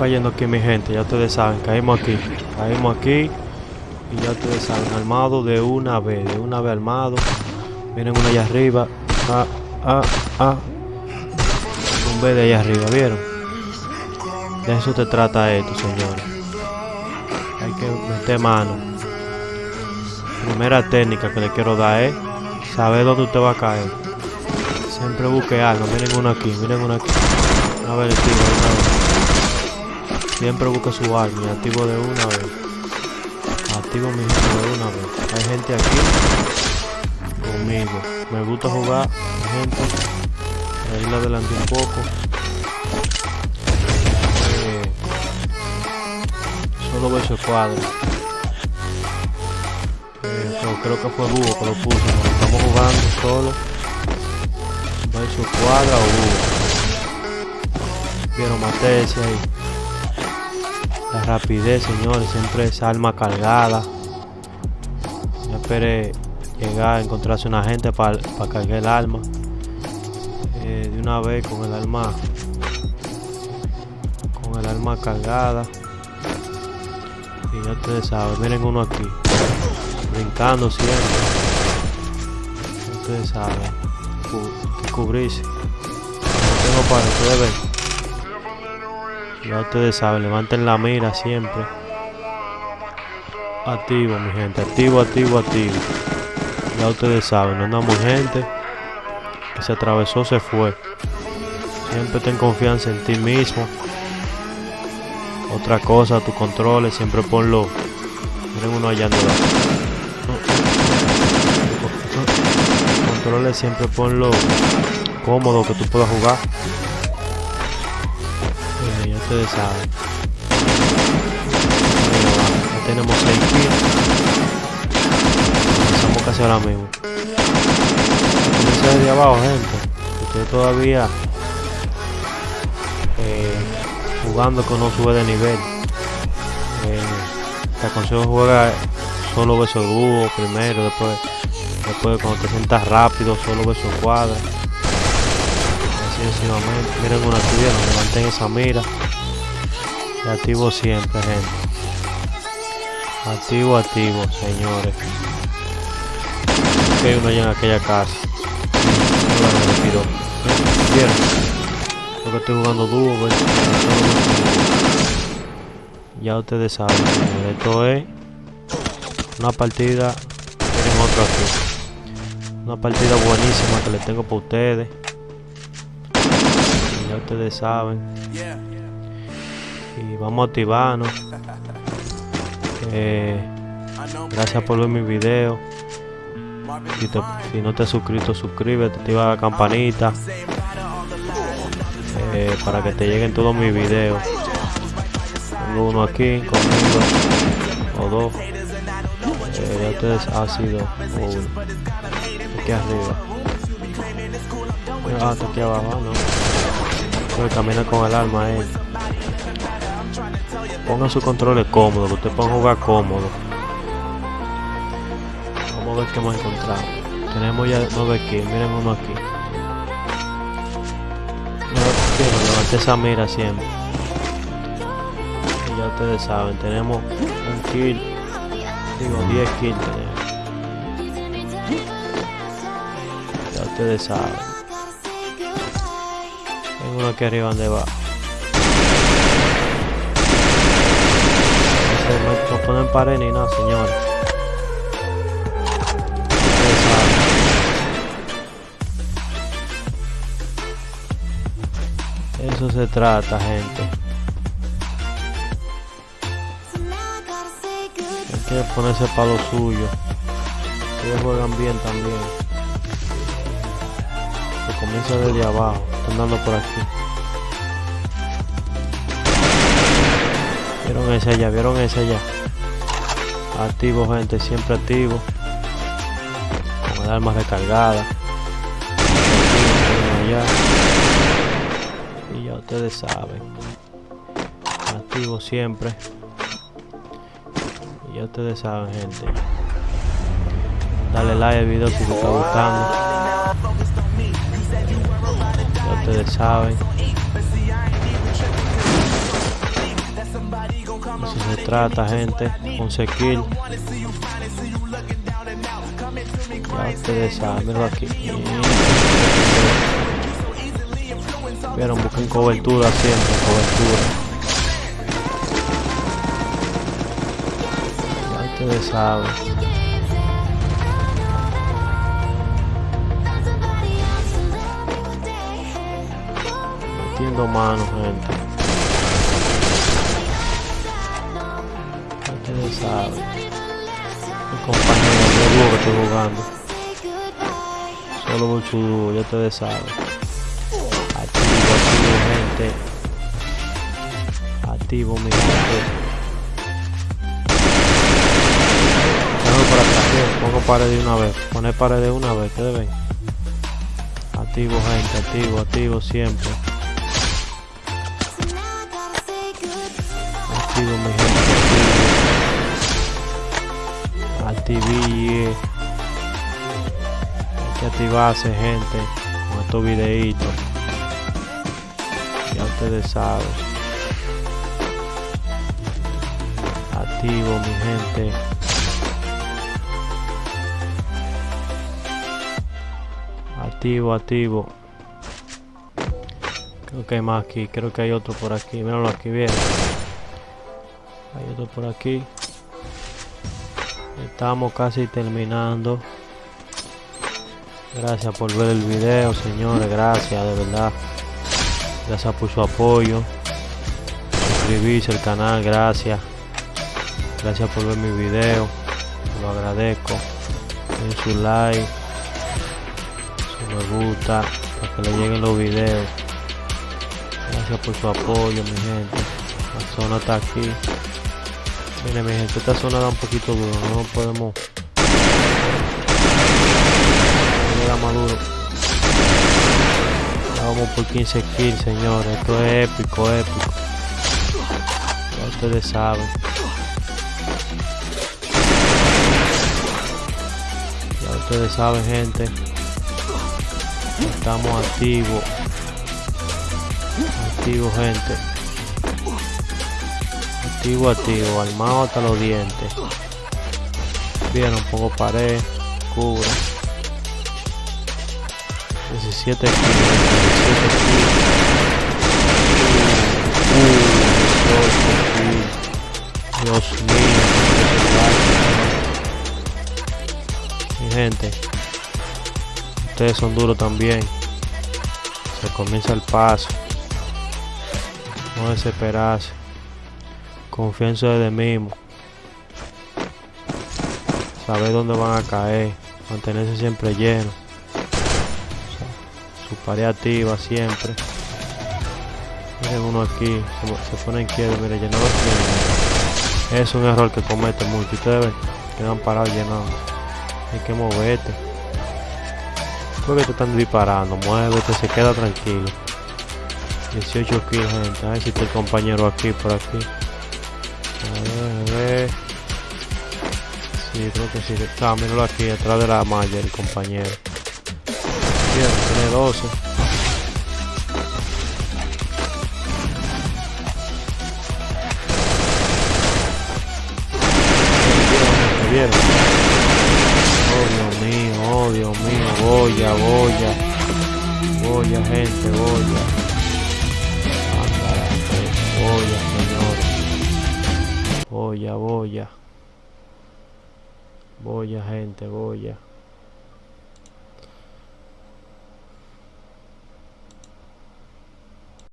cayendo aquí, mi gente. Ya ustedes saben, caímos aquí. Caímos aquí. Y ya ustedes saben, armado de una vez. De una vez armado. Miren uno allá arriba. Ah, ah, ah. Un B de allá arriba, ¿vieron? De eso te trata esto, señores. Hay que meter mano. Primera técnica que le quiero dar es saber dónde usted va a caer. Siempre busque algo. Miren uno aquí, miren uno aquí. Le tiro de una vez. Siempre busque su arma y activo de una vez. Activo mi gente de una vez. Hay gente aquí conmigo. Me gusta jugar, gente. Ahí le adelanté un poco. Eh, solo veo ese cuadro. Eh, creo que fue Búho que lo puso. Estamos jugando solo. Verso cuadra o Búho. Quiero matar ese ahí. La rapidez, señores, siempre esa arma cargada. Ya esperé llegar a encontrarse una gente para cargar el arma. Eh, de una vez con el arma. Con el arma cargada. Y ya ustedes saben, miren uno aquí. Brincando siempre. Ya ustedes saben. Cu cubrirse. No tengo para ustedes ven. Ya ustedes saben, levanten la mira siempre. Activo, mi gente. Activo, activo, activo. Ya ustedes saben, no andamos gente que se atravesó, se fue. Siempre ten confianza en ti mismo. Otra cosa, tus controles, siempre ponlo. Miren uno allá Controles siempre ponlo cómodo que tú puedas jugar. Ustedes saben. Ya tenemos 6 kills. Empezamos casi ahora mismo. Comienza desde abajo, gente. Usted todavía eh, jugando que no sube de nivel. Eh, te aconsejo jugar solo beso dúo primero, después, después cuando te sientas rápido, solo beso cuadra. Así sucesivamente. Miren una tibia, donde mantén esa mira. Y activo siempre, gente. Activo, activo, señores. Que hay uno allá en aquella casa. ¿Vieron? Creo que estoy jugando dúo, pues. Ya ustedes saben. Esto es una partida. Miren otro aquí. Una partida buenísima que les tengo para ustedes. Ya ustedes saben. Y vamos a activarnos. Eh, gracias por ver mi video. Si, no te has suscrito, suscríbete, activa la campanita eh, para que te lleguen todos mis videos. Tengo uno aquí conmigo, o dos. Eh, ustedes ha sido uno. Aquí arriba. Ah, está aquí abajo, no. Puede caminar con el arma ahí. Pongan sus controles cómodos, que ustedes puedan jugar cómodo. Vamos a ver qué hemos encontrado. Tenemos ya nueve kills, miren uno aquí. Levanté esa mira siempre. Y ya ustedes saben, tenemos un kill. Digo, 10 kills tenemos. Ya ustedes saben. Tengo uno aquí arriba donde va. No, ponen pared ni nada, señores. Eso se trata, gente. Hay que ponerse para lo suyo. Ellos juegan bien también. Se comienza desde abajo. Están dando por aquí. Vieron ese allá, vieron ese allá. Activo, gente, siempre activo. Con el arma recargada. Allá ya ustedes saben activo siempre y ya ustedes saben gente dale like al video si te está gustando ya ustedes saben Eso se trata, gente. Un sequil. Ya ustedes saben, míralo aquí. Vieron, busquen cobertura siempre, cobertura. Ya ustedes saben. Manos, gente. Ya ustedes saben. Mi compañero, yo dúo que estoy jugando. Solo dúo, ya ustedes saben. Activo, activo, gente. Activo, mi gente. Déjame por atrás. Pongo pared de una vez. Poner pared de una vez, ¿qué ven? Activo, gente, activo, activo siempre. Activo, mi gente, Hay que activarse, gente, con estos videitos. Ya ustedes saben. Activo, mi gente. Activo, activo. Creo que hay más aquí. Creo que hay otro por aquí. Míralo aquí, bien. Hay otro por aquí. Estamos casi terminando. Gracias por ver el video, señores. Gracias, de verdad. Gracias por su apoyo. Suscribirse al canal, gracias. Gracias por ver mi video. Lo agradezco. Den su like. Su me gusta. Para que le lleguen los videos. Gracias por su apoyo, mi gente. La zona está aquí. Miren, mi gente, esta zona da un poquito duro. No podemos. Da más duro. Vamos por 15 kills, señores. Esto es épico, épico. Ya ustedes saben. Ya ustedes saben, gente. Estamos activos. Activos, gente. Activo, activo. Armado hasta los dientes. Bien, un poco pared. Cubre. 17 kilos. 17 kilos. Uh, 18 kilos. Dios mío. Mi gente. Ustedes son duros también. Se comienza el paso. No desesperarse. Confianza de mismo. Saber dónde van a caer. Mantenerse siempre lleno. Su pared activa siempre. Miren uno aquí. Se, se pone inquieto. Mire, llenó los Es un error que comete mucho. Ustedes ven. Quedan parados llenando. Hay que moverte. Porque te están disparando. Muévete, se queda tranquilo. 18 kills, gente. A ver si está el compañero aquí, por aquí. A ver, a ver. Sí, creo que sí. Ah, míralo aquí, atrás de la malla, el compañero. Bien, tiene 12. ¿Vieron? Oh, Dios mío, oh, Dios mío. Boya, boya. Boya, gente, boya. Boya. Boya, boya. Boya, gente, boya.